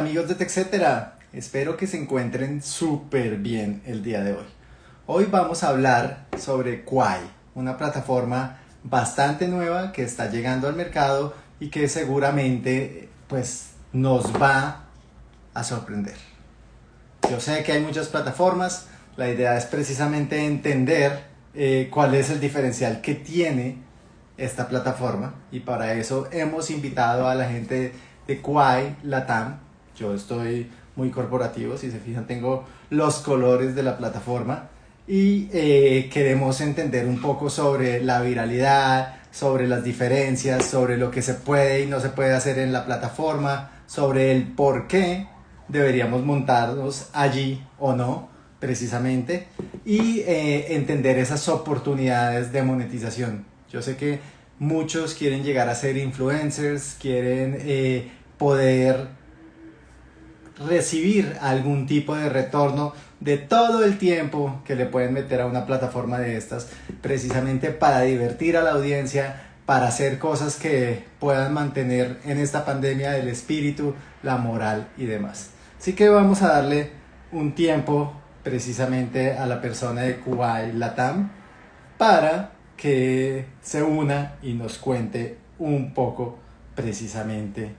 amigos de TechCetera, espero que se encuentren súper bien el día de hoy. Hoy vamos a hablar sobre Quai, una plataforma bastante nueva que está llegando al mercado y que seguramente pues nos va a sorprender. Yo sé que hay muchas plataformas, la idea es precisamente entender eh, cuál es el diferencial que tiene esta plataforma y para eso hemos invitado a la gente de Quai Latam. Yo estoy muy corporativo, si se fijan tengo los colores de la plataforma y eh, queremos entender un poco sobre la viralidad, sobre las diferencias, sobre lo que se puede y no se puede hacer en la plataforma, sobre el por qué deberíamos montarnos allí o no, precisamente, y eh, entender esas oportunidades de monetización. Yo sé que muchos quieren llegar a ser influencers, quieren eh, poder recibir algún tipo de retorno de todo el tiempo que le pueden meter a una plataforma de estas, precisamente para divertir a la audiencia, para hacer cosas que puedan mantener en esta pandemia el espíritu, la moral y demás. Así que vamos a darle un tiempo precisamente a la persona de Kuwait Latam para que se una y nos cuente un poco precisamente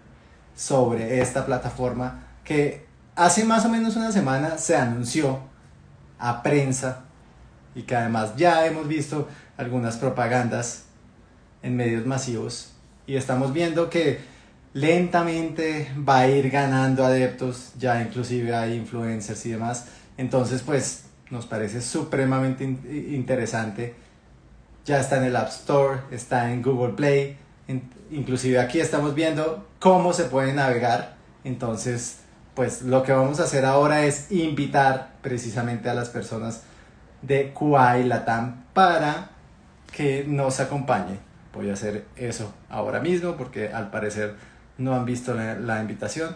sobre esta plataforma que hace más o menos una semana se anunció a prensa y que además ya hemos visto algunas propagandas en medios masivos y estamos viendo que lentamente va a ir ganando adeptos, ya inclusive hay influencers y demás. Entonces pues nos parece supremamente interesante. Ya está en el App Store, está en Google Play, inclusive aquí estamos viendo cómo se puede navegar. Entonces pues lo que vamos a hacer ahora es invitar precisamente a las personas de QI Latam para que nos acompañen. Voy a hacer eso ahora mismo porque al parecer no han visto la, invitación.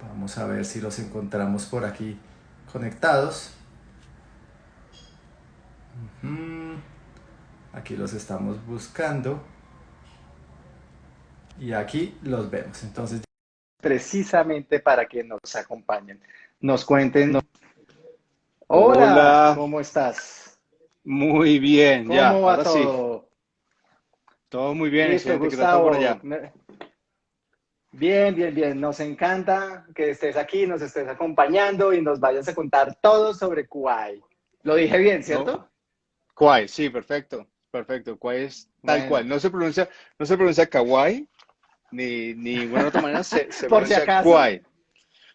Vamos a ver si los encontramos por aquí conectados. Aquí los estamos buscando. Y aquí los vemos. Entonces precisamente para que nos acompañen, nos cuenten. Hola, ¿cómo estás? Muy bien, ¿Cómo ya. va todo? Todo muy bien, Gustavo, Bien, bien, bien. Nos encanta que estés aquí, nos estés acompañando y nos vayas a contar todo sobre Kuwait. Lo dije bien, ¿cierto? No. sí, perfecto, perfecto. Kuwait es tal cual. No se pronuncia, no se pronuncia Kawaii, ni, ni ninguna otra manera se, se Por si acaso.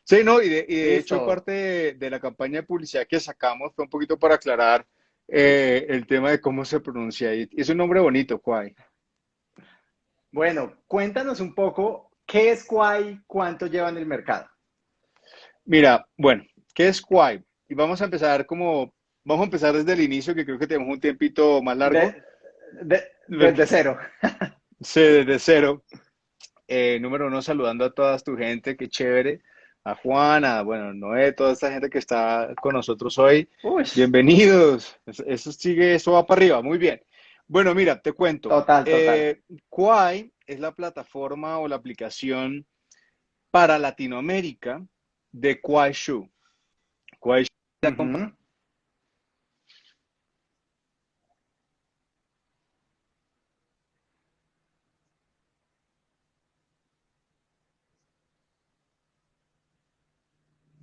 Sí, no, y de, hecho parte de, la campaña de publicidad que sacamos fue un poquito para aclarar eh, el tema de cómo se pronuncia. Y es un nombre bonito, Kwai. Bueno, cuéntanos un poco qué es Kwai, cuánto lleva en el mercado. Mira, bueno, ¿qué es Kwai? Y vamos a empezar como, vamos a empezar desde el inicio, que creo que tenemos un tiempito más largo. desde cero. sí, desde cero. Eh, número uno, saludando a toda tu gente, qué chévere. A Juana, bueno, Noé, toda esta gente que está con nosotros hoy. Bienvenidos. Eso, sigue, eso va para arriba, muy bien. Bueno, mira, te cuento. Total, total. Eh, Quai es la plataforma o la aplicación para Latinoamérica de Kuaishu. Kuaishu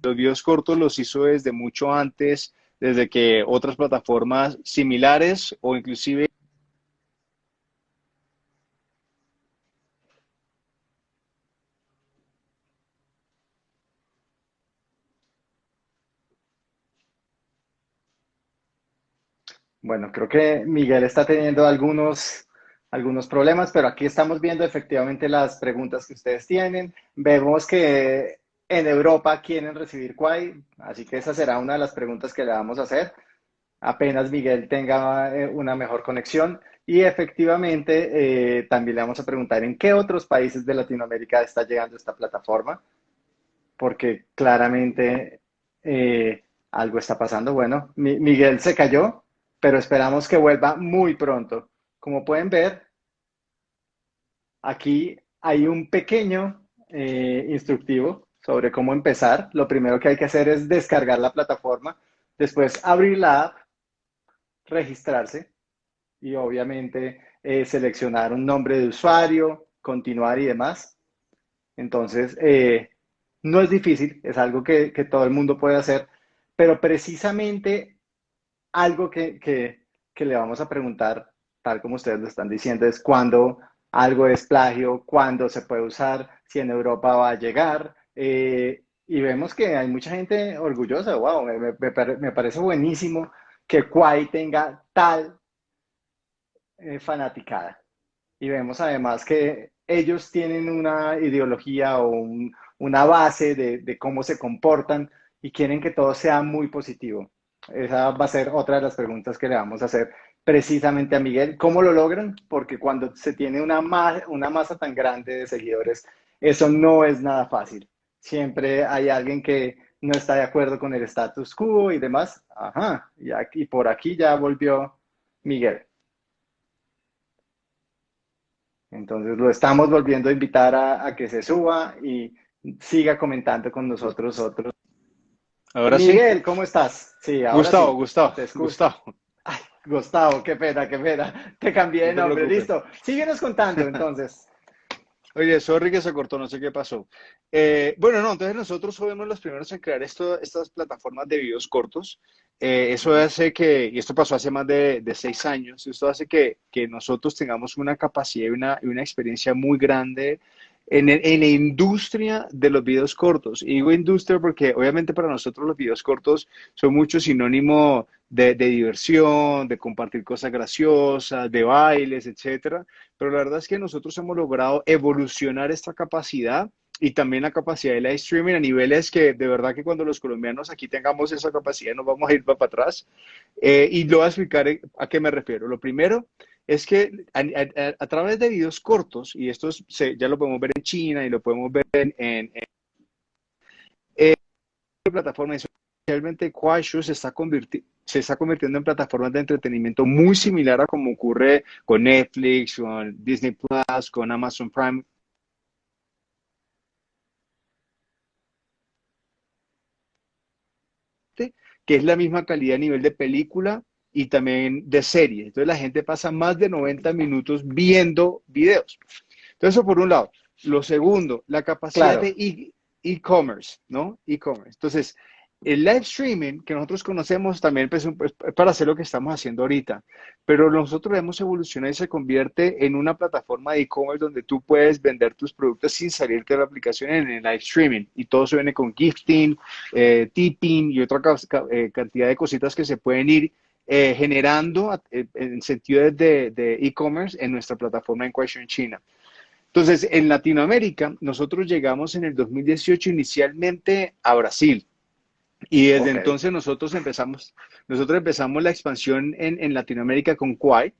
Los videos cortos los hizo desde mucho antes, desde que otras plataformas similares o inclusive Bueno, creo que Miguel está teniendo algunos, algunos problemas, pero aquí estamos viendo efectivamente las preguntas que ustedes tienen. Vemos que en Europa quieren recibir Quai, así que esa será una de las preguntas que le vamos a hacer apenas Miguel tenga eh, una mejor conexión. Y efectivamente, eh, también le vamos a preguntar en qué otros países de Latinoamérica está llegando esta plataforma, porque claramente eh, algo está pasando. Bueno, Miguel se cayó, pero esperamos que vuelva muy pronto. Como pueden ver, aquí hay un pequeño instructivo sobre cómo empezar. Lo primero que hay que hacer es descargar la plataforma, después abrir la app, registrarse y obviamente eh, seleccionar un nombre de usuario, continuar y demás. Entonces, eh, no es difícil, es algo que, todo el mundo puede hacer, pero precisamente algo que, que le vamos a preguntar, tal como ustedes lo están diciendo, es cuándo algo es plagio, cuándo se puede usar, si en Europa va a llegar. Eh, y vemos que hay mucha gente orgullosa, wow, me, me, parece buenísimo que Quai tenga tal eh, fanaticada. Y vemos además que ellos tienen una ideología o una base de, cómo se comportan y quieren que todo sea muy positivo. Esa va a ser otra de las preguntas que le vamos a hacer precisamente a Miguel. ¿Cómo lo logran? Porque cuando se tiene una, una masa tan grande de seguidores, eso no es nada fácil. Siempre hay alguien que no está de acuerdo con el status quo y demás. Ajá, y, aquí, por aquí ya volvió Miguel. Entonces lo estamos volviendo a invitar a, que se suba y siga comentando con nosotros otros. Ahora Miguel, ¿cómo estás? Sí, ahora Gustavo, Gustavo, Gustavo. Gustavo, qué pena, qué pena. Te cambié de nombre, listo. Síguenos contando entonces. Oye, sorry que se cortó, no sé qué pasó. Eh, bueno, no, entonces nosotros fuimos los primeros en crear esto, estas plataformas de videos cortos. Eh, eso hace que, y esto pasó hace más de, seis años, esto hace que, que, nosotros tengamos una capacidad y una, y una experiencia muy grande en, en, la industria de los videos cortos. Y digo industria porque obviamente para nosotros los videos cortos son mucho sinónimo de, de, diversión, de compartir cosas graciosas, de bailes, etcétera. Pero la verdad es que nosotros hemos logrado evolucionar esta capacidad y también la capacidad de live streaming a niveles que de verdad que cuando los colombianos aquí tengamos esa capacidad nos vamos a ir para atrás. Eh, y lo voy a explicar a qué me refiero. Lo primero es que a, través de videos cortos, y esto ya lo podemos ver en China y lo podemos ver en, en, en eh, plataformas, especialmente Kuaishu se está, se está convirtiendo en plataformas de entretenimiento muy similar a como ocurre con Netflix, con Disney Plus, con Amazon Prime. que es la misma calidad a nivel de película, y también de serie. Entonces la gente pasa más de 90 minutos viendo videos. Entonces eso por un lado. Lo segundo, la capacidad de e, e-commerce, ¿no? E-commerce. Entonces, el live streaming que nosotros conocemos también pues, pues, es para hacer lo que estamos haciendo ahorita, pero nosotros hemos evolucionado y se convierte en una plataforma de e-commerce donde tú puedes vender tus productos sin salirte de la aplicación en el live streaming y todo se viene con gifting, eh, tipping y otra eh, cantidad de cositas que se pueden ir eh, generando eh, en sentido de e-commerce en nuestra plataforma en Question China. Entonces, en Latinoamérica, nosotros llegamos en el 2018 inicialmente a Brasil. Y desde entonces nosotros empezamos, nosotros empezamos la expansión en, Latinoamérica con Quai.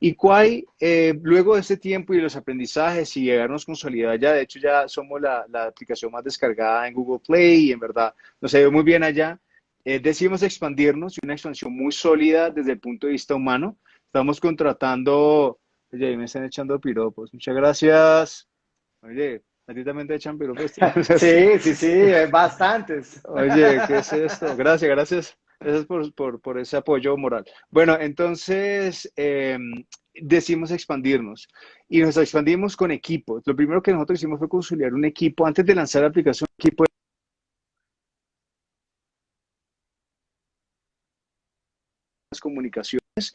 Y Quai, eh, luego de este tiempo y los aprendizajes y llegarnos consolidar ya, de hecho ya somos la, la, aplicación más descargada en Google Play y en verdad nos ha ido muy bien allá. Eh, decidimos expandirnos y una expansión muy sólida desde el punto de vista humano. Estamos contratando, oye, me están echando piropos. Muchas gracias. Oye, a ti también te echan piropos. sí, sí, sí, bastantes. Oye, ¿qué es esto? Gracias, gracias. Gracias por, por, por ese apoyo moral. Bueno, entonces em, decidimos expandirnos y nos expandimos con equipos. Lo primero que nosotros hicimos fue consolidar un equipo. Antes de lanzar la aplicación, equipo comunicaciones.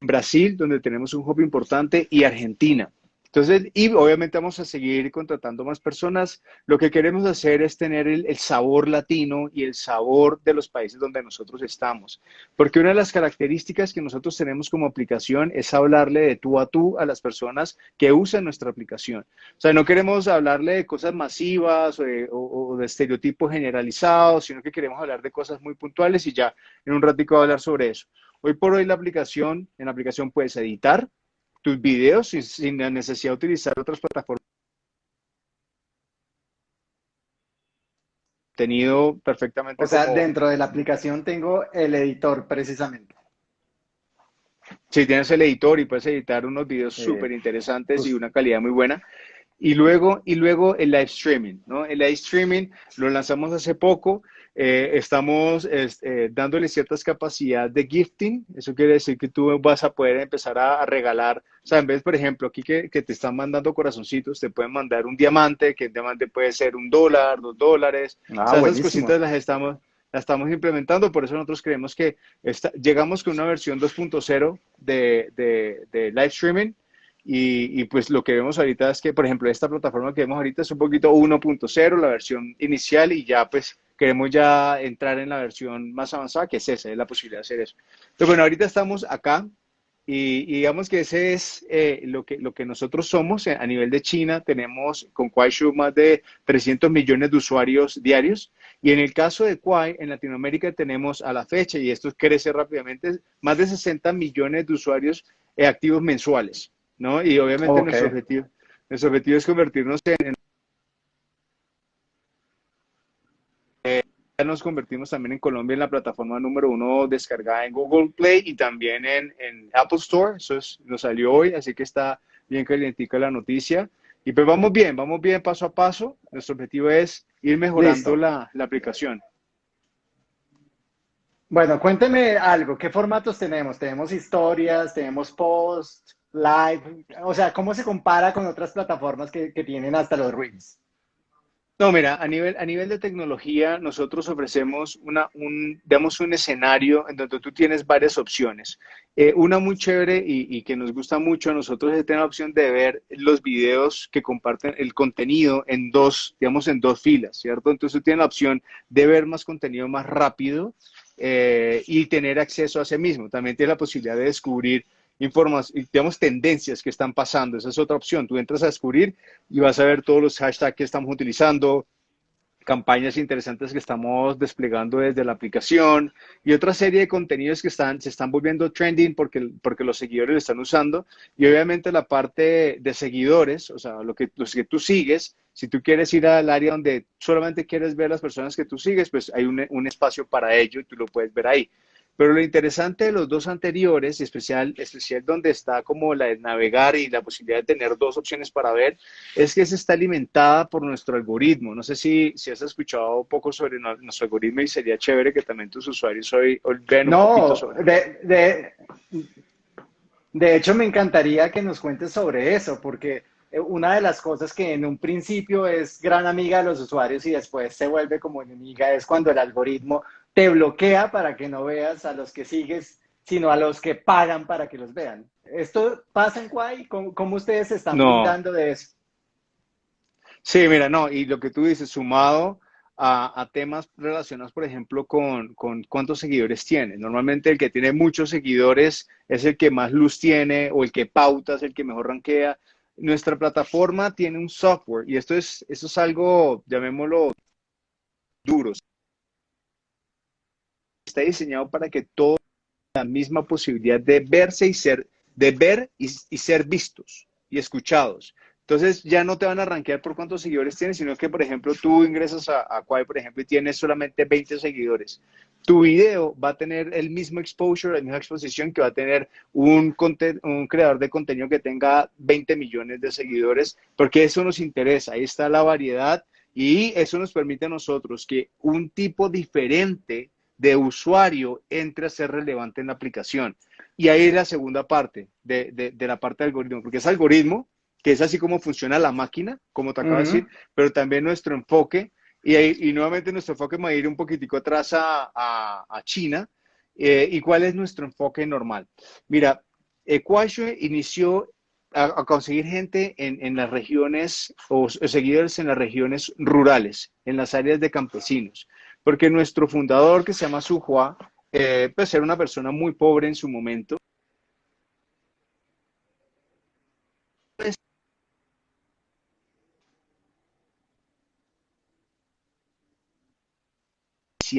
Brasil, donde tenemos un hub importante, y Argentina. Entonces, y obviamente vamos a seguir contratando más personas. Lo que queremos hacer es tener el, sabor latino y el sabor de los países donde nosotros estamos. Porque una de las características que nosotros tenemos como aplicación es hablarle de tú a tú a las personas que usan nuestra aplicación. O sea, no queremos hablarle de cosas masivas o de, estereotipos generalizados, sino que queremos hablar de cosas muy puntuales y ya en un ratico voy a hablar sobre eso. Hoy por hoy la aplicación, en la aplicación puedes editar, tus videos sin, la necesidad de utilizar otras plataformas. Tenido perfectamente. O sea, dentro de la aplicación tengo el editor precisamente. Sí, tienes el editor y puedes editar unos videos súper interesantes y una calidad muy buena. Y luego, y luego el live streaming, ¿no? El live streaming lo lanzamos hace poco. Eh, estamos eh, dándole ciertas capacidades de gifting. Eso quiere decir que tú vas a poder empezar a, regalar. O sea, en vez, por ejemplo, aquí que, te están mandando corazoncitos, te pueden mandar un diamante, que el diamante puede ser un dólar, dos dólares. Ah, o sea, esas cositas las estamos, las estamos implementando. Por eso nosotros creemos que llegamos con una versión 2.0 de, de, de live streaming y, pues lo que vemos ahorita es que, por ejemplo, esta plataforma que vemos ahorita es un poquito 1.0, la versión inicial, y ya pues queremos ya entrar en la versión más avanzada, que es esa, es la posibilidad de hacer eso. Entonces, bueno, ahorita estamos acá y, digamos que ese es eh, lo, que, lo que nosotros somos a nivel de China. Tenemos con Kuaishu más de 300 millones de usuarios diarios. Y en el caso de Kuai, en Latinoamérica tenemos a la fecha, y esto crece rápidamente, más de 60 millones de usuarios eh, activos mensuales. ¿no? Y obviamente nuestro, objetivo, nuestro objetivo es convertirnos en... Eh, ya nos convertimos también en Colombia en la plataforma número uno descargada en Google Play y también en, en Apple Store. Eso nos salió hoy, así que está bien calientica la noticia. Y pues vamos bien, vamos bien paso a paso. Nuestro objetivo es ir mejorando la, la, aplicación. Bueno, cuénteme algo. ¿Qué formatos tenemos? ¿Tenemos historias? ¿Tenemos posts? live? O sea, ¿cómo se compara con otras plataformas que, tienen hasta los Reels? No, mira, a nivel, a nivel de tecnología, nosotros ofrecemos una, un, digamos, un escenario en donde tú tienes varias opciones. Eh, una muy chévere y, que nos gusta mucho a nosotros es tener la opción de ver los videos que comparten el contenido en dos, digamos, en dos filas, ¿cierto? Entonces tú tienes la opción de ver más contenido más rápido eh, y tener acceso a ese mismo. También tienes la posibilidad de descubrir informas, digamos, tendencias que están pasando. Esa es otra opción. Tú entras a descubrir y vas a ver todos los hashtags que estamos utilizando, campañas interesantes que estamos desplegando desde la aplicación y otra serie de contenidos que están, se están volviendo trending porque, porque los seguidores lo están usando. Y obviamente la parte de seguidores, o sea, lo que, los que tú sigues, si tú quieres ir al área donde solamente quieres ver las personas que tú sigues, pues hay un, un espacio para ello y tú lo puedes ver ahí. Pero lo interesante de los dos anteriores, especial, especial donde está como la de navegar y la posibilidad de tener dos opciones para ver, es que se está alimentada por nuestro algoritmo. No sé si, si has escuchado un poco sobre nuestro algoritmo y sería chévere que también tus usuarios hoy, vean un poquito sobre de, de, de hecho, me encantaría que nos cuentes sobre eso, porque eh, una de las cosas que en un principio es gran amiga de los usuarios y después se vuelve como enemiga es cuando el algoritmo te bloquea para que no veas a los que sigues, sino a los que pagan para que los vean. ¿Esto pasa en Quay? ¿Cómo, ustedes se están no. de eso? Sí, mira, no, y lo que tú dices, sumado a, temas relacionados, por ejemplo, con, con, cuántos seguidores tiene. Normalmente el que tiene muchos seguidores es el que más luz tiene o el que pauta es el que mejor rankea. Nuestra plataforma tiene un software y esto es, esto es algo, llamémoslo, duro está diseñado para que todos la misma posibilidad de verse y ser, de ver y, ser vistos y escuchados. Entonces ya no te van a rankear por cuántos seguidores tienes, sino que, por ejemplo, tú ingresas a, a por ejemplo, y tienes solamente 20 seguidores. Tu video va a tener el mismo exposure, la misma exposición que va a tener un, un creador de contenido que tenga 20 millones de seguidores, porque eso nos interesa. Ahí está la variedad y eso nos permite a nosotros que un tipo diferente de usuario entre a ser relevante en la aplicación. Y ahí es la segunda parte de, la parte de algoritmo, porque es algoritmo, que es así como funciona la máquina, como te acabo de decir, pero también nuestro enfoque, y, y nuevamente nuestro enfoque va a ir un poquitico atrás a, China. Eh, ¿Y cuál es nuestro enfoque normal? Mira, Equation inició a, conseguir gente en, en, las regiones o seguidores en las regiones rurales, en las áreas de campesinos. Porque nuestro fundador, que se llama Suhua, eh, pues era una persona muy pobre en su momento.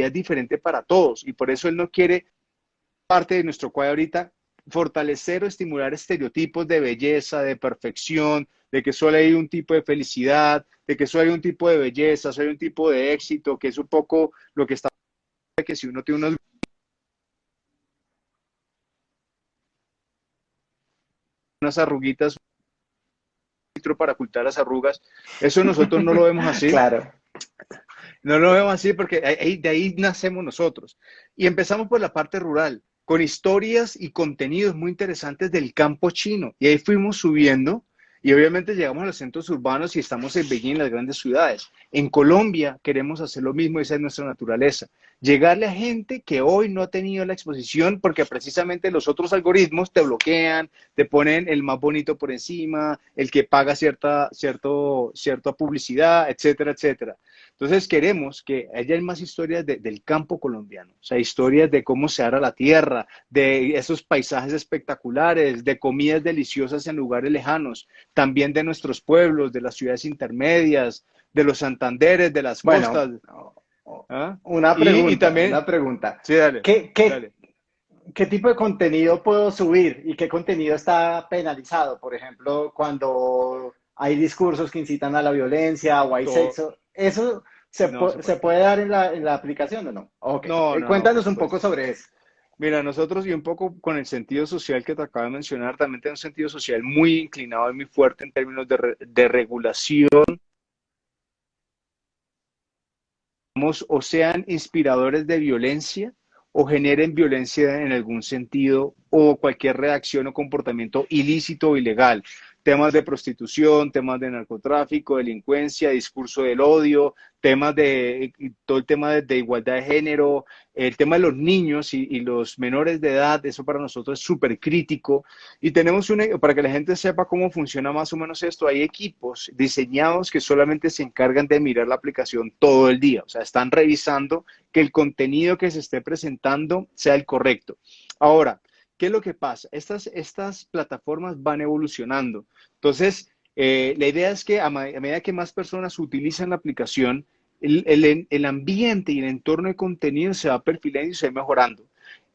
es diferente para todos y por eso él no quiere parte de nuestro cuadro ahorita fortalecer o estimular estereotipos de belleza, de perfección, de que solo hay un tipo de felicidad, de que solo hay un tipo de belleza, solo hay un tipo de éxito, que es un poco lo que está que si uno tiene unos unas arruguitas para ocultar las arrugas. Eso nosotros no lo vemos así. claro. No lo vemos así porque de ahí nacemos nosotros. Y empezamos por la parte rural, con historias y contenidos muy interesantes del campo chino. Y ahí fuimos subiendo y obviamente llegamos a los centros urbanos y estamos en Beijing, en las grandes ciudades. En Colombia queremos hacer lo mismo, esa es nuestra naturaleza. Llegarle a gente que hoy no ha tenido la exposición porque precisamente los otros algoritmos te bloquean, te ponen el más bonito por encima, el que paga cierta, cierto, cierta publicidad, etcétera, etcétera. Entonces queremos que haya más historias del campo colombiano, o sea, historias de cómo se hará la tierra, de esos paisajes espectaculares, de comidas deliciosas en lugares lejanos, también de nuestros pueblos, de las ciudades intermedias, de los Santanderes, de las costas. ¿Ah? Una pregunta, una pregunta. Sí, dale, ¿Qué, qué, tipo de contenido puedo subir y qué contenido está penalizado? Por ejemplo, cuando hay discursos que incitan a la violencia o hay sexo. ¿Eso se, se, puede dar en la, en la aplicación o no? No, eh, Cuéntanos un poco sobre eso. Mira, nosotros y un poco con el sentido social que te acabo de mencionar, también tenemos un sentido social muy inclinado y muy fuerte en términos de, de regulación. O sean inspiradores de violencia o generen violencia en algún sentido o cualquier reacción o comportamiento ilícito o ilegal temas de prostitución, temas de narcotráfico, delincuencia, discurso del odio, temas de todo el tema de, igualdad de género, el tema de los niños y, los menores de edad, eso para nosotros es súper crítico. Y tenemos una, para que la gente sepa cómo funciona más o menos esto, hay equipos diseñados que solamente se encargan de mirar la aplicación todo el día, o sea, están revisando que el contenido que se esté presentando sea el correcto. Ahora, ¿Qué es lo que pasa? Estas, estas plataformas van evolucionando. Entonces, eh, la idea es que a, medida que más personas utilizan la aplicación, el, ambiente y el entorno de contenido se va perfilando y se va mejorando.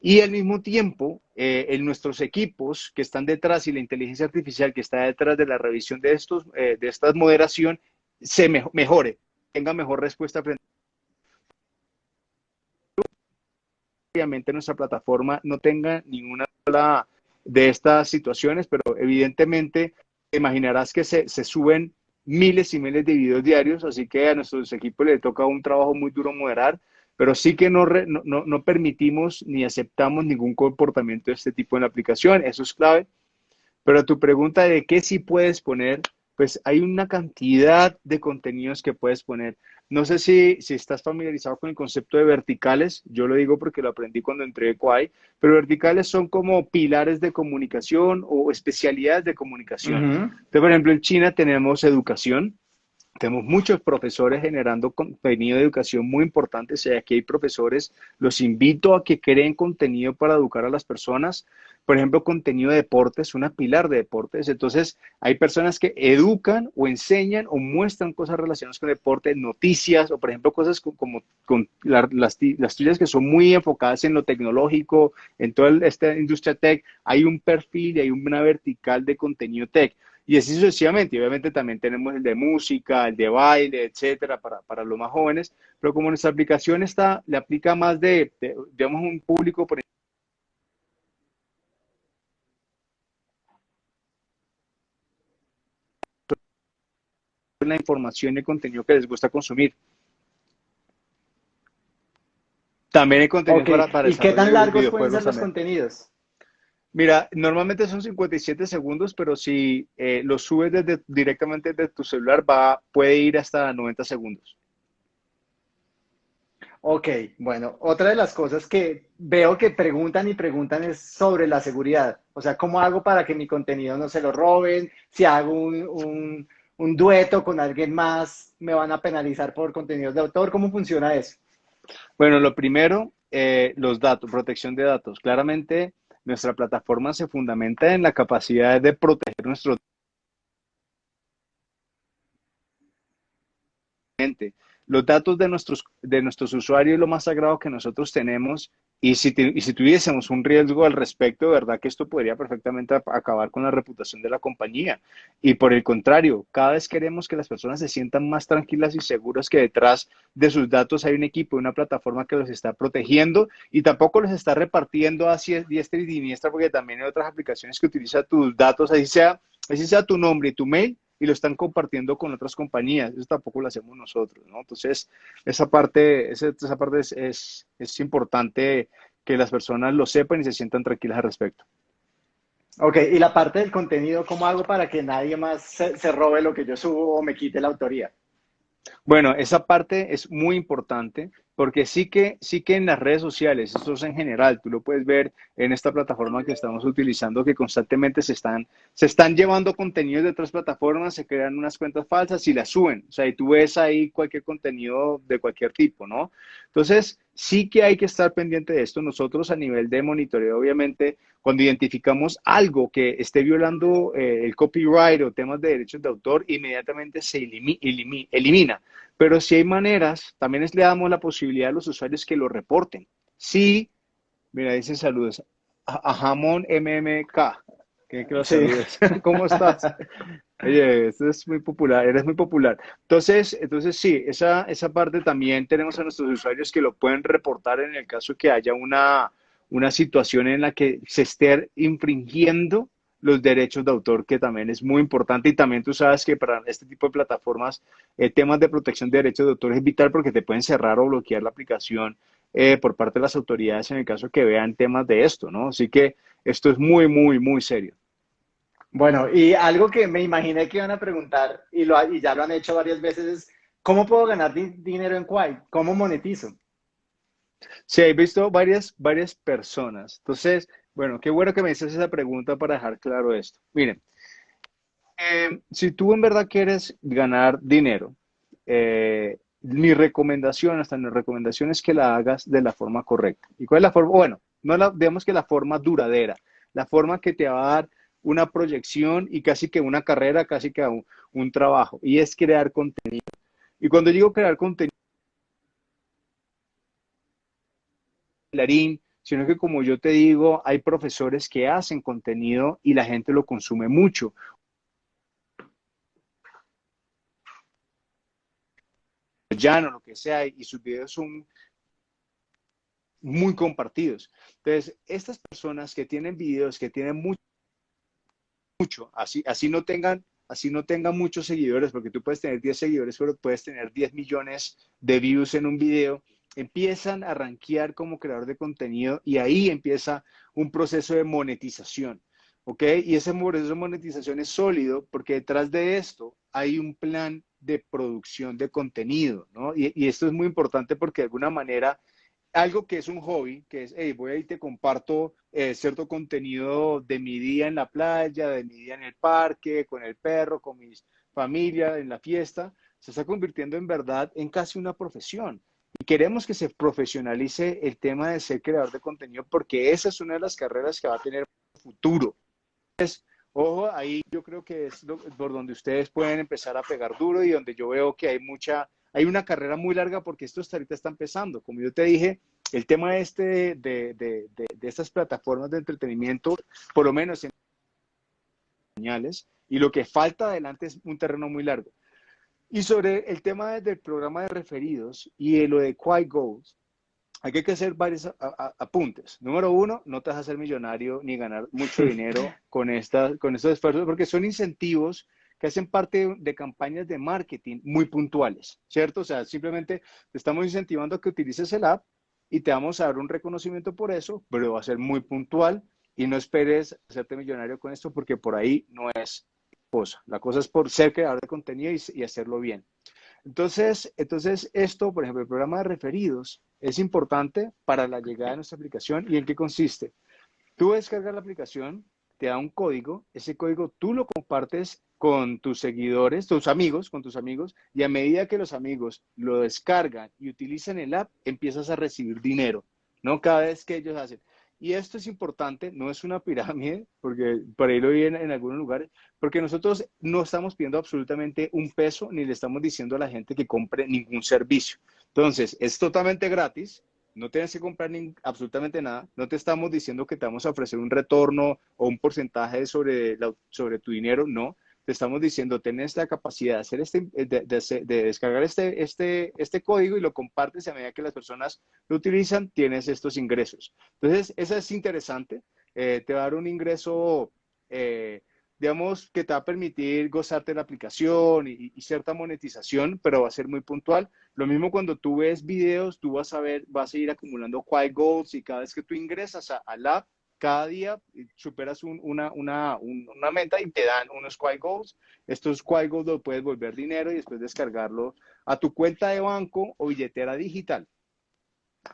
Y al mismo tiempo, eh, en nuestros equipos que están detrás y la inteligencia artificial que está detrás de la revisión de, estos, eh, de esta moderación, se mejore, tenga mejor respuesta frente obviamente nuestra plataforma no tenga ninguna de estas situaciones, pero evidentemente te imaginarás que se, suben miles y miles de videos diarios, así que a nuestros equipos les toca un trabajo muy duro moderar, pero sí que no, no, no permitimos ni aceptamos ningún comportamiento de este tipo en la aplicación, eso es clave. Pero tu pregunta de qué sí puedes poner, pues hay una cantidad de contenidos que puedes poner. No sé si, si estás familiarizado con el concepto de verticales, yo lo digo porque lo aprendí cuando entré a Quai, pero verticales son como pilares de comunicación o especialidades de comunicación. Entonces, por ejemplo, en China tenemos educación, tenemos muchos profesores generando contenido de educación muy importante. Si aquí hay profesores, los invito a que creen contenido para educar a las personas por ejemplo, contenido de deportes, una pilar de deportes. Entonces, hay personas que educan o enseñan o muestran cosas relacionadas con deporte, noticias o, por ejemplo, cosas como, con las, las tuyas que son muy enfocadas en lo tecnológico, en toda esta industria tech. Hay un perfil y hay una vertical de contenido tech. Y así sucesivamente. obviamente también tenemos el de música, el de baile, etcétera, para, para los más jóvenes. Pero como nuestra aplicación está, le aplica más de, de digamos, un público, por la información y el contenido que les gusta consumir. También hay contenido para, para ¿Y qué tan largos pueden ser los contenidos? Mira, normalmente son 57 segundos, pero si eh, lo subes desde, directamente desde tu celular, va, puede ir hasta 90 segundos. Ok, bueno, otra de las cosas que veo que preguntan y preguntan es sobre la seguridad. O sea, ¿cómo hago para que mi contenido no se lo roben? Si hago un un dueto con alguien más, me van a penalizar por contenidos de autor. ¿Cómo funciona eso? Bueno, lo primero, eh, los datos, protección de datos. Claramente, nuestra plataforma se fundamenta en la capacidad de proteger nuestros los datos de nuestros, de nuestros usuarios es lo más sagrado que nosotros tenemos y si, y si tuviésemos un riesgo al respecto, de verdad que esto podría perfectamente acabar con la reputación de la compañía. Y por el contrario, cada vez queremos que las personas se sientan más tranquilas y seguras que detrás de sus datos hay un equipo, una plataforma que los está protegiendo y tampoco los está repartiendo hacia diestra y siniestra, porque también hay otras aplicaciones que utilizan tus datos, así sea, así sea tu nombre y tu mail, y lo están compartiendo con otras compañías. Eso tampoco lo hacemos nosotros, ¿no? Entonces, esa parte, esa, esa parte es, es, es, importante que las personas lo sepan y se sientan tranquilas al respecto. Ok, y la parte del contenido, ¿cómo hago para que nadie más se, se robe lo que yo subo o me quite la autoría? Bueno, esa parte es muy importante porque sí que, sí que en las redes sociales, esto es en general, tú lo puedes ver en esta plataforma que estamos utilizando, que constantemente se están, se están llevando contenidos de otras plataformas, se crean unas cuentas falsas y las suben. O sea, y tú ves ahí cualquier contenido de cualquier tipo, ¿no? Entonces, sí que hay que estar pendiente de esto. Nosotros a nivel de monitoreo, obviamente, cuando identificamos algo que esté violando eh, el copyright o temas de derechos de autor, inmediatamente se elimina. Pero si hay maneras, también les le damos la posibilidad a los usuarios que lo reporten. Sí, mira, dicen saludos. A, Jamón MMK. ¿Qué que saludos. ¿Cómo estás? Oye, esto es muy popular, eres muy popular. Entonces, entonces sí, esa, esa parte también tenemos a nuestros usuarios que lo pueden reportar en el caso que haya una, una situación en la que se esté infringiendo los derechos de autor, que también es muy importante. Y también tú sabes que para este tipo de plataformas, eh, temas de protección de derechos de autor es vital porque te pueden cerrar o bloquear la aplicación eh, por parte de las autoridades en el caso que vean temas de esto, ¿no? Así que esto es muy, muy, muy serio. Bueno, y algo que me imaginé que iban a preguntar, y, lo, y ya lo han hecho varias veces, es ¿cómo puedo ganar dinero en Quai? ¿Cómo monetizo? Sí, he visto varias, varias personas. Entonces, bueno, qué bueno que me haces esa pregunta para dejar claro esto. Miren, eh, si tú en verdad quieres ganar dinero, eh, mi recomendación, hasta mi recomendación es que la hagas de la forma correcta. ¿Y cuál es la forma? Bueno, no la, digamos que la forma duradera, la forma que te va a dar una proyección y casi que una carrera, casi que un, trabajo, y es crear contenido. Y cuando digo crear contenido, sino que como yo te digo, hay profesores que hacen contenido y la gente lo consume mucho. Llano, lo que sea, y sus videos son muy compartidos. Entonces, estas personas que tienen videos, que tienen mucho, mucho así, así no tengan así no tengan muchos seguidores, porque tú puedes tener 10 seguidores, pero puedes tener 10 millones de views en un video, empiezan a rankear como creador de contenido y ahí empieza un proceso de monetización. ¿Ok? Y ese proceso de monetización es sólido porque detrás de esto hay un plan de producción de contenido, ¿no? Y, esto es muy importante porque de alguna manera algo que es un hobby, que es, hey, voy ahí te comparto eh, cierto contenido de mi día en la playa, de mi día en el parque, con el perro, con mi familia, en la fiesta, se está convirtiendo en verdad en casi una profesión. Queremos que se profesionalice el tema de ser creador de contenido porque esa es una de las carreras que va a tener futuro. Entonces, ojo, ahí yo creo que es por donde ustedes pueden empezar a pegar duro y donde yo veo que hay mucha, hay una carrera muy larga porque esto hasta ahorita está empezando. Como yo te dije, el tema este de, de, de, de estas plataformas de entretenimiento, por lo menos en señales, y lo que falta adelante es un terreno muy largo. Y sobre el tema del programa de referidos y lo de Quite Goals, hay que hacer varios apuntes. Número uno, no te vas a hacer millonario ni ganar mucho dinero con, esta, con estos esfuerzos, porque son incentivos que hacen parte de campañas de marketing muy puntuales, ¿cierto? O sea, simplemente te estamos incentivando a que utilices el app y te vamos a dar un reconocimiento por eso, pero va a ser muy puntual y no esperes hacerte millonario con esto porque por ahí no es La cosa es por ser creador de contenido y, hacerlo bien. Entonces, entonces, esto, por ejemplo, el programa de referidos es importante para la llegada de nuestra aplicación. ¿Y en qué consiste? Tú descargas la aplicación, te da un código, ese código tú lo compartes con tus seguidores, tus amigos, con tus amigos, y a medida que los amigos lo descargan y utilizan el app, empiezas a recibir dinero, ¿no? Cada vez que ellos hacen. Y esto es importante, no es una pirámide, porque por ahí lo vi en, algunos lugares, porque nosotros no estamos pidiendo absolutamente un peso ni le estamos diciendo a la gente que compre ningún servicio. Entonces, es totalmente gratis, no tienes que comprar ni, absolutamente nada, no te estamos diciendo que te vamos a ofrecer un retorno o un porcentaje sobre, la, sobre tu dinero, no. Te estamos diciendo, tenés la capacidad de, hacer este, de, de, de, descargar este, este, este código y lo compartes a medida que las personas lo utilizan, tienes estos ingresos. Entonces, eso es interesante. Eh, te va a dar un ingreso eh, digamos, que te va a permitir gozarte de la aplicación y, y, cierta monetización, pero va a ser muy puntual. Lo mismo cuando tú ves videos, tú vas a ver, vas a ir acumulando Quiet Goals y cada vez que tú ingresas al app, cada día superas un, una, una, una, meta y te dan unos Quiet Goals. Estos Quiet Goals los puedes volver dinero y después descargarlo a tu cuenta de banco o billetera digital.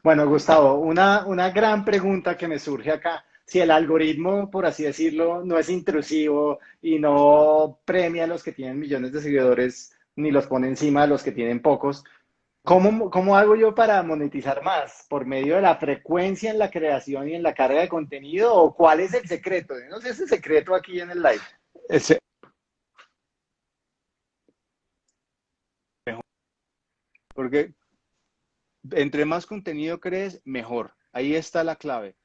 Bueno, Gustavo, una, una gran pregunta que me surge acá si el algoritmo, por así decirlo, no es intrusivo y no premia a los que tienen millones de seguidores ni los pone encima de los que tienen pocos, ¿cómo, ¿cómo hago yo para monetizar más? ¿Por medio de la frecuencia en la creación y en la carga de contenido? ¿O cuál es el secreto? No ese secreto aquí en el live. Ese... Porque entre más contenido crees, mejor. Ahí está la clave.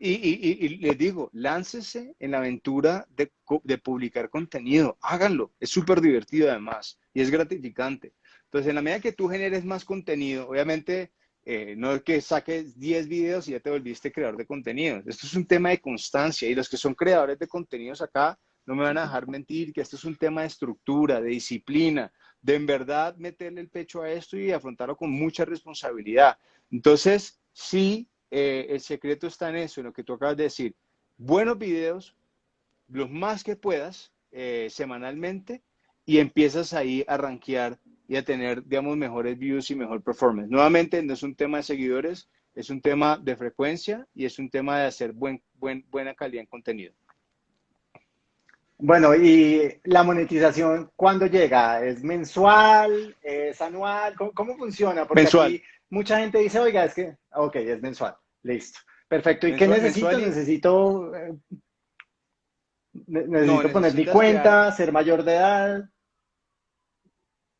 Y, y, y, les digo, láncese en la aventura de, de publicar contenido, háganlo, es súper divertido además y es gratificante. Entonces, en la medida que tú generes más contenido, obviamente eh, no es que saques 10 videos y ya te volviste creador de contenido. Esto es un tema de constancia y los que son creadores de contenidos acá no me van a dejar mentir que esto es un tema de estructura, de disciplina, de en verdad meterle el pecho a esto y afrontarlo con mucha responsabilidad. Entonces, sí, eh, el secreto está en eso, en lo que tú acabas de decir. Buenos videos, los más que puedas, eh, semanalmente, y empiezas ahí a rankear y a tener, digamos, mejores views y mejor performance. Nuevamente, no es un tema de seguidores, es un tema de frecuencia y es un tema de hacer buen, buen, buena calidad en contenido. Bueno, y la monetización, ¿cuándo llega? ¿Es mensual? ¿Es anual? ¿Cómo, funciona? Porque mensual mucha gente dice, oiga, es que, ok, es mensual, listo. Perfecto. ¿Y qué necesito? Necesito, eh, necesito poner mi cuenta, ser mayor de edad.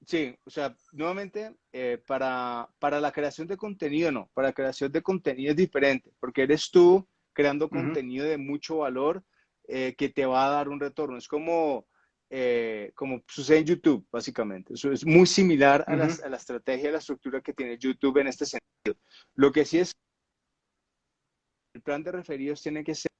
Sí, o sea, nuevamente, eh, para, para la creación de contenido, no, para la creación de contenido es diferente, porque eres tú creando contenido de mucho valor eh, que te va a dar un retorno. Es como, eh, como sucede en YouTube, básicamente. Eso es muy similar a, la, a, la, estrategia, a la estructura que tiene YouTube en este sentido. Lo que sí es, el plan de referidos tiene que ser,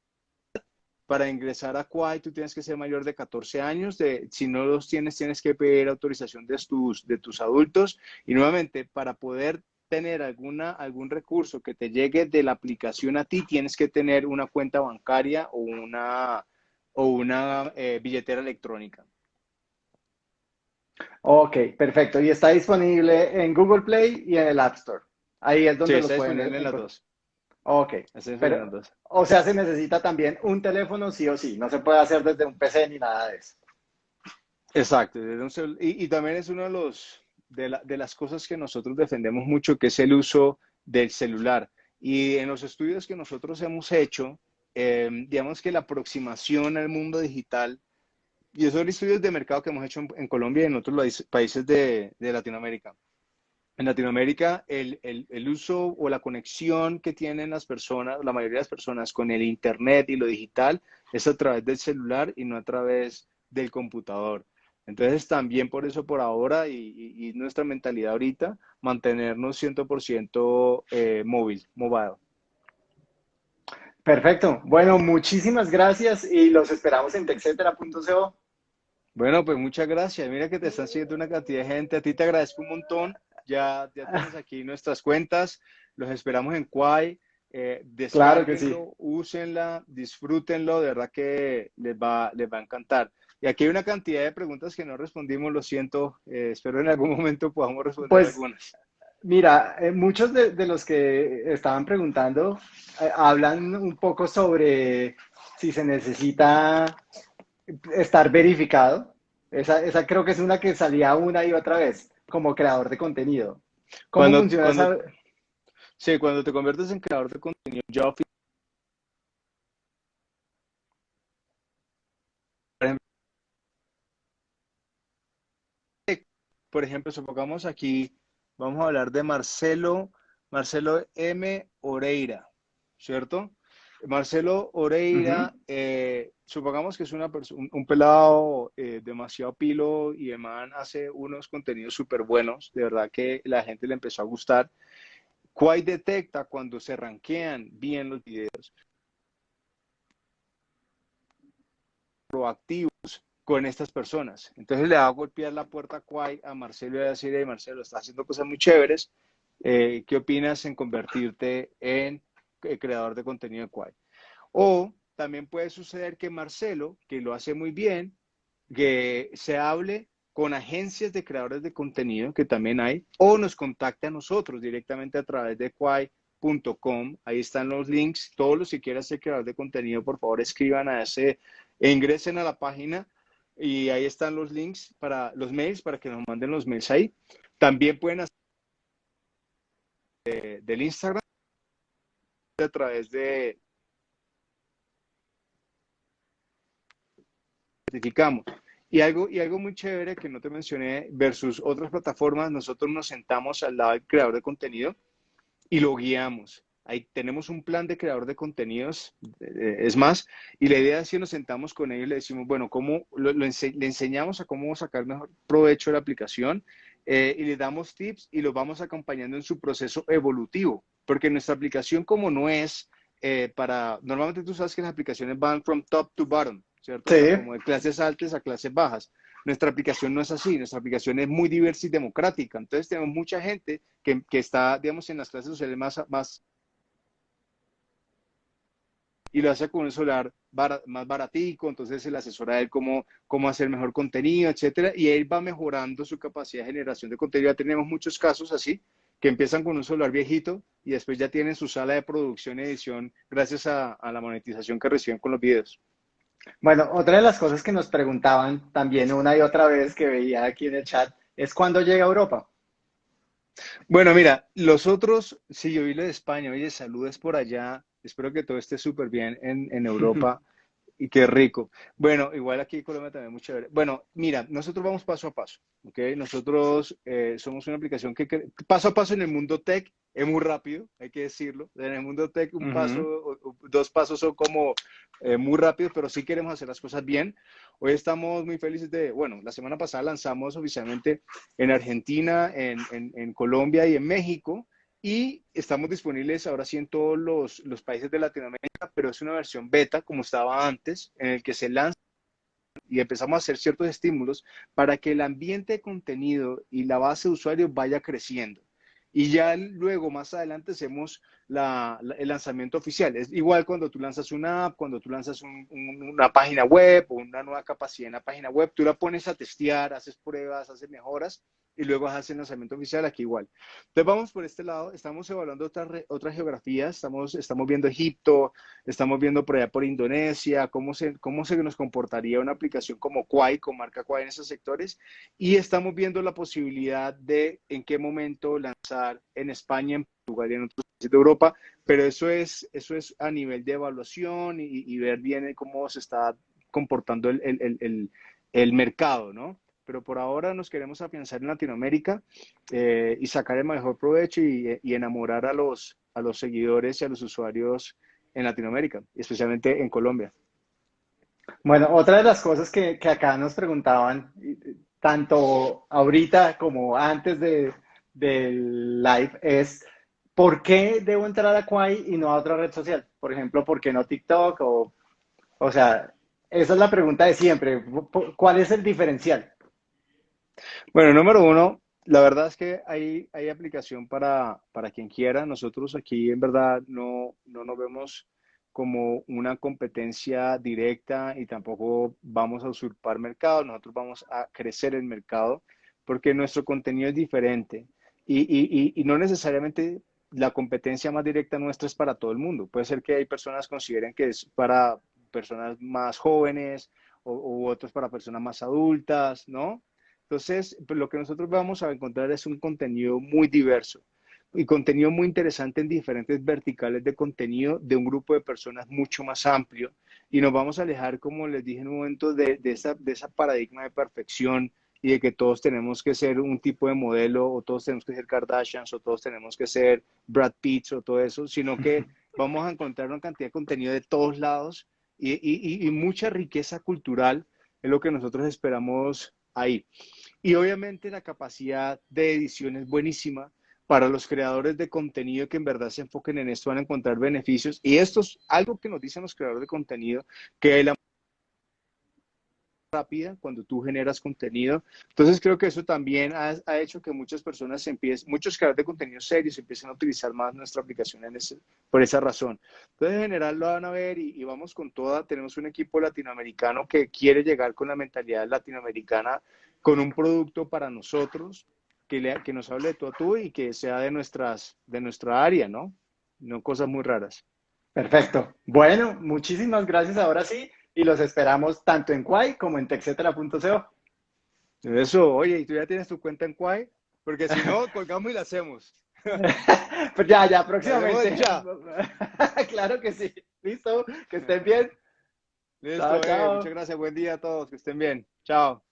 para ingresar a Quai, tú tienes que ser mayor de 14 años, de, si no los tienes, tienes que pedir autorización de tus, de tus adultos, y nuevamente, para poder tener alguna, algún recurso que te llegue de la aplicación a ti, tienes que tener una cuenta bancaria o una o una eh, billetera electrónica. Ok, perfecto. Y está disponible en Google Play y en el App Store. Ahí es donde sí, lo pueden en las dos. Ok. Pero, dos. O sea, se necesita también un teléfono sí o sí. No se puede hacer desde un PC ni nada de eso. Exacto. Y, y también es uno de los de, la, de las cosas que nosotros defendemos mucho, que es el uso del celular. Y en los estudios que nosotros hemos hecho, eh, digamos que la aproximación al mundo digital, y esos son estudios de mercado que hemos hecho en, en Colombia y en otros países de, de Latinoamérica. En Latinoamérica, el, el, el, uso o la conexión que tienen las personas, la mayoría de las personas con el Internet y lo digital es a través del celular y no a través del computador. Entonces, también por eso, por ahora, y, y, y nuestra mentalidad ahorita, mantenernos 100% eh, móvil, movado. Perfecto. Bueno, muchísimas gracias y los esperamos en texetera.co. Bueno, pues muchas gracias. Mira que te están siguiendo una cantidad de gente. A ti te agradezco un montón. Ya, ya tienes aquí nuestras cuentas. Los esperamos en Quai. Eh, claro que sí. úsenla, disfrútenlo, de verdad que les va, les va a encantar. Y aquí hay una cantidad de preguntas que no respondimos, lo siento, eh, espero en algún momento podamos responder pues, algunas. Mira, eh, muchos de, de, los que estaban preguntando eh, hablan un poco sobre si se necesita estar verificado. Esa, esa, creo que es una que salía una y otra vez como creador de contenido. ¿Cómo cuando, funciona cuando, esa... Sí, cuando te conviertes en creador de contenido, yo por ejemplo, supongamos aquí, vamos a hablar de Marcelo, Marcelo M. Oreira, ¿cierto? Marcelo Oreira, eh, supongamos que es una un, un pelado eh, demasiado pilo y el man hace unos contenidos súper buenos, de verdad que la gente le empezó a gustar. Quay detecta cuando se ranquean bien los videos. Proactivos con estas personas. Entonces le va a golpear la puerta a Quay a Marcelo y a decir, Marcelo, está haciendo cosas muy chéveres. Eh, ¿Qué opinas en convertirte en creador de contenido de Quay? O también puede suceder que Marcelo, que lo hace muy bien, que se hable con agencias de creadores de contenido, que también hay, o nos contacte a nosotros directamente a través de quay.com. Ahí están los links. Todos los que quieran ser creador de contenido, por favor, escriban a ese, e ingresen a la página y ahí están los links para los mails, para que nos manden los mails ahí. También pueden hacer del Instagram a través de certificamos. Y algo, y algo muy chévere que no te mencioné versus otras plataformas, nosotros nos sentamos al lado del creador de contenido y lo guiamos. Ahí tenemos un plan de creador de contenidos, eh, es más, y la idea es que nos sentamos con ellos y le decimos, bueno, ¿cómo le enseñamos a cómo sacar mejor provecho de la aplicación eh, y le damos tips y lo vamos acompañando en su proceso evolutivo, porque nuestra aplicación como no es eh, para, normalmente tú sabes que las aplicaciones van from top to bottom, ¿cierto? Como de clases altas a clases bajas. Nuestra aplicación no es así, nuestra aplicación es muy diversa y democrática. Entonces tenemos mucha gente que, que está, digamos, en las clases sociales más, más y lo hace con un celular más baratico, entonces se le asesora a él cómo, cómo hacer mejor contenido, etcétera, y él va mejorando su capacidad de generación de contenido. Ya tenemos muchos casos así, que empiezan con un celular viejito y después ya tienen su sala de producción y edición gracias a, a la monetización que reciben con los videos. Bueno, otra de las cosas que nos preguntaban también una y otra vez que veía aquí en el chat es cuándo llega a Europa. Bueno, mira, los otros, si yo vi lo de España, oye, saludes por allá, espero que todo esté súper bien en, en Europa y qué rico. Bueno, igual aquí en Colombia también muy chévere. Bueno, mira, nosotros vamos paso a paso, ¿ok? Nosotros eh, somos una aplicación que, paso a paso en el mundo tech es muy rápido, hay que decirlo. En el mundo tech un paso, dos pasos son como eh, muy rápidos, pero sí queremos hacer las cosas bien. Hoy estamos muy felices de, bueno, la semana pasada lanzamos oficialmente en Argentina, en, en, en Colombia y en México y estamos disponibles ahora sí en todos los, los, países de Latinoamérica, pero es una versión beta como estaba antes, en el que se lanza y empezamos a hacer ciertos estímulos para que el ambiente de contenido y la base de usuarios vaya creciendo. Y ya luego, más adelante, hacemos la, el lanzamiento oficial. Es igual cuando tú lanzas una app, cuando tú lanzas una página web o una nueva capacidad en la página web, tú la pones a testear, haces pruebas, haces mejoras y luego hace el lanzamiento oficial aquí igual. Entonces vamos por este lado, estamos evaluando otras, otras geografías, estamos, estamos viendo Egipto, estamos viendo por allá por Indonesia, cómo se, cómo se nos comportaría una aplicación como Quay, con marca Quay en esos sectores, y estamos viendo la posibilidad de en qué momento lanzar en España, en Portugal y en otros países de Europa, pero eso es, eso es a nivel de evaluación y, ver bien cómo se está comportando el, el, el, el mercado, ¿no? Pero por ahora nos queremos afianzar en Latinoamérica eh, y sacar el mejor provecho y, enamorar a los, a los seguidores y a los usuarios en Latinoamérica, especialmente en Colombia. Bueno, otra de las cosas que, acá nos preguntaban, tanto ahorita como antes de, del live, es ¿por qué debo entrar a Quay y no a otra red social? Por ejemplo, ¿por qué no TikTok? O, o sea, esa es la pregunta de siempre. ¿Cuál es el diferencial? Bueno, número uno, la verdad es que hay, hay aplicación para, para quien quiera. Nosotros aquí en verdad no, no nos vemos como una competencia directa y tampoco vamos a usurpar mercado, nosotros vamos a crecer el mercado porque nuestro contenido es diferente y, y, y, no necesariamente la competencia más directa nuestra es para todo el mundo. Puede ser que hay personas que consideren que es para personas más jóvenes o, u otros para personas más adultas, ¿no? Entonces, pues, lo que nosotros vamos a encontrar es un contenido muy diverso y contenido muy interesante en diferentes verticales de contenido de un grupo de personas mucho más amplio. Y nos vamos a alejar, como les dije en un momento, de, esa, de esa paradigma de perfección y de que todos tenemos que ser un tipo de modelo o todos tenemos que ser Kardashians o todos tenemos que ser Brad Pitt o todo eso, sino que vamos a encontrar una cantidad de contenido de todos lados y, y mucha riqueza cultural. Es lo que nosotros esperamos ahí. Y obviamente la capacidad de edición es buenísima para los creadores de contenido que en verdad se enfoquen en esto van a encontrar beneficios. Y esto es algo que nos dicen los creadores de contenido, que la rápida cuando tú generas contenido. Entonces creo que eso también ha, hecho que muchas personas empiecen, muchos creadores de contenido serios empiecen a utilizar más nuestra aplicación en ese, por esa razón. Entonces en general lo van a ver y, vamos con toda. Tenemos un equipo latinoamericano que quiere llegar con la mentalidad latinoamericana con un producto para nosotros que, le, que nos hable de tú a tú y que sea de, nuestras, de nuestra área, ¿no? No cosas muy raras. Perfecto. Bueno, muchísimas gracias. Ahora sí, y los esperamos tanto en Quai como en texetera.co. Eso, oye, ¿y tú ya tienes tu cuenta en Quai? Porque si no, colgamos y la hacemos. pues ya, ya, próximamente. Ya. claro que sí. Listo, que estén bien. Listo, muchas gracias. Buen día a todos, que estén bien. Chao. chao.